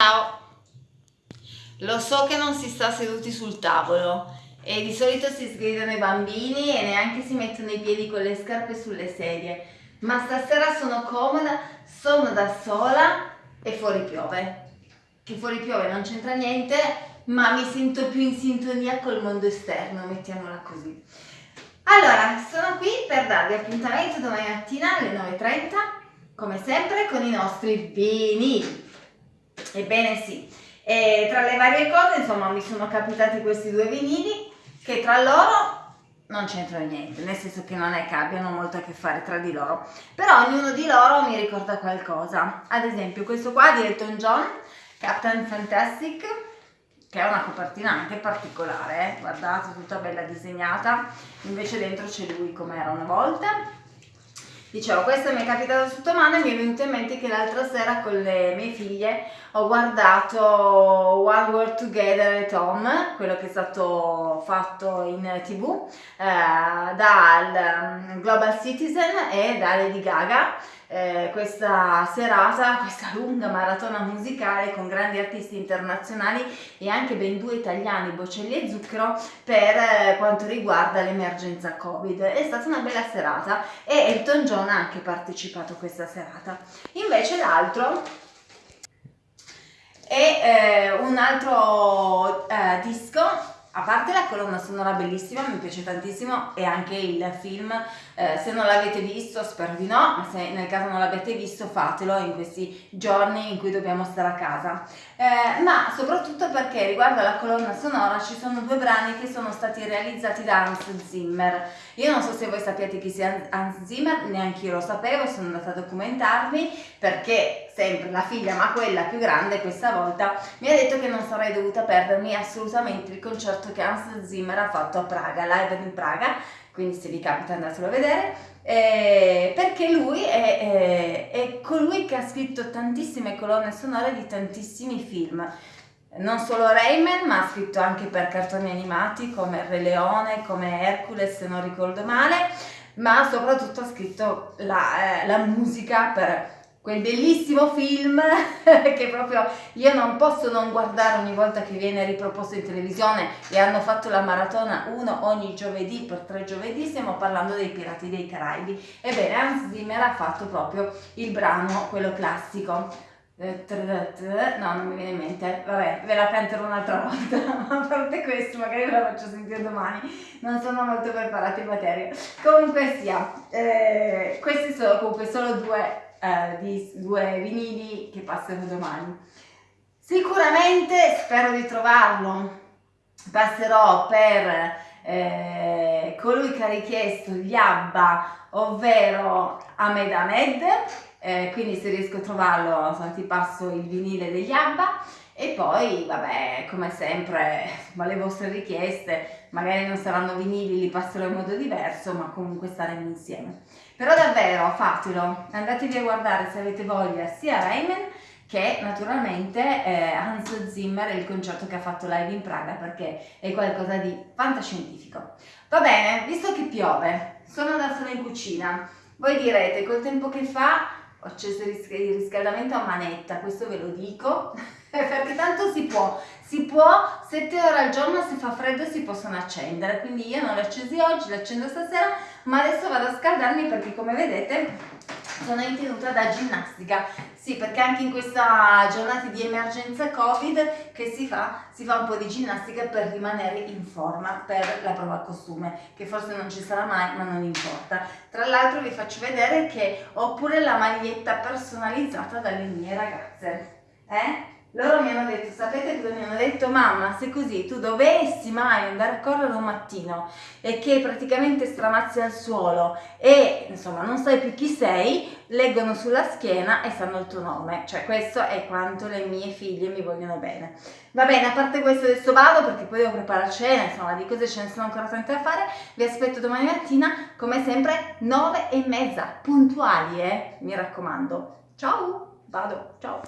Ciao! Lo so che non si sta seduti sul tavolo e di solito si sgridano i bambini e neanche si mettono i piedi con le scarpe sulle sedie, ma stasera sono comoda, sono da sola e fuori piove. Che fuori piove non c'entra niente, ma mi sento più in sintonia col mondo esterno, mettiamola così. Allora, sono qui per darvi appuntamento domani mattina alle 9.30, come sempre, con i nostri vini. Ebbene sì, e tra le varie cose insomma mi sono capitati questi due vinili che tra loro non c'entrano niente, nel senso che non è che abbiano molto a che fare tra di loro, però ognuno di loro mi ricorda qualcosa. Ad esempio questo qua di Elton John, Captain Fantastic, che è una copertina anche particolare, eh? guardate, tutta bella disegnata, invece dentro c'è lui come era una volta Dicevo, questo mi è capitato sotto mano e mi è venuto in mente che l'altra sera con le mie figlie ho guardato One World Together at Home, quello che è stato fatto in tv eh, dal mm, Global Citizen e da Lady Gaga eh, questa serata, questa lunga maratona musicale con grandi artisti internazionali e anche ben due italiani, Bocelli e Zucchero, per eh, quanto riguarda l'emergenza Covid. È stata una bella serata e Elton John ha anche partecipato a questa serata. Invece l'altro è eh, un altro eh, disco a parte la colonna sonora bellissima, mi piace tantissimo e anche il film, eh, se non l'avete visto spero di no, ma se nel caso non l'avete visto fatelo in questi giorni in cui dobbiamo stare a casa. Eh, ma soprattutto perché riguardo alla colonna sonora ci sono due brani che sono stati realizzati da Hans Zimmer. Io non so se voi sappiate chi sia Hans Zimmer, neanche io lo sapevo, sono andata a documentarmi perché sempre la figlia, ma quella più grande questa volta, mi ha detto che non sarei dovuta perdermi assolutamente il concerto che Hans Zimmer ha fatto a Praga, live in Praga, quindi se vi capita andatelo a vedere, eh, perché lui è, è, è colui che ha scritto tantissime colonne sonore di tantissimi film, non solo Rayman, ma ha scritto anche per cartoni animati come Re Leone, come Hercules, se non ricordo male, ma soprattutto ha scritto la, eh, la musica per quel bellissimo film che proprio io non posso non guardare ogni volta che viene riproposto in televisione e hanno fatto la maratona uno ogni giovedì per tre giovedì, stiamo parlando dei Pirati dei Caraibi. Ebbene, Hans Zimmer ha fatto proprio il brano, quello classico. Eh, no, non mi viene in mente, vabbè, ve la canterò un'altra volta, a parte questo, magari ve la faccio sentire domani, non sono molto preparata in materia. Comunque sia, eh, questi sono comunque solo due eh, di due vinili che passerò domani. Sicuramente spero di trovarlo, passerò per eh, colui che ha richiesto gli ABBA, ovvero Ahmed Ahmed, eh, quindi se riesco a trovarlo insomma, ti passo il vinile degli ABBA. E poi vabbè come sempre ma le vostre richieste magari non saranno vinili li passerò in modo diverso ma comunque staremo insieme. Però davvero fatelo. Andatevi a guardare se avete voglia sia Rayman che naturalmente eh, Hans Zimmer il concerto che ha fatto live in Praga perché è qualcosa di fantascientifico. Va bene visto che piove sono da sola in cucina. Voi direte col tempo che fa ho acceso il riscaldamento a manetta, questo ve lo dico, perché tanto si può, si può 7 ore al giorno, se fa freddo si possono accendere, quindi io non li accesi oggi, li accendo stasera, ma adesso vado a scaldarmi perché come vedete sono in tenuta da ginnastica. Sì, perché anche in questa giornata di emergenza Covid che si fa, si fa un po' di ginnastica per rimanere in forma per la prova costume, che forse non ci sarà mai, ma non importa. Tra l'altro vi faccio vedere che ho pure la maglietta personalizzata dalle mie ragazze. Eh? Loro mi hanno detto, sapete cosa mi hanno detto? Mamma, se così tu dovessi mai andare a correre un mattino e che praticamente stramazzi al suolo e insomma non sai più chi sei, leggono sulla schiena e sanno il tuo nome. Cioè questo è quanto le mie figlie mi vogliono bene. Va bene, a parte questo adesso vado perché poi devo preparare cena, insomma di cose ce ne sono ancora tante da fare. Vi aspetto domani mattina, come sempre, 9 e mezza, puntuali, eh? Mi raccomando. Ciao, vado, ciao.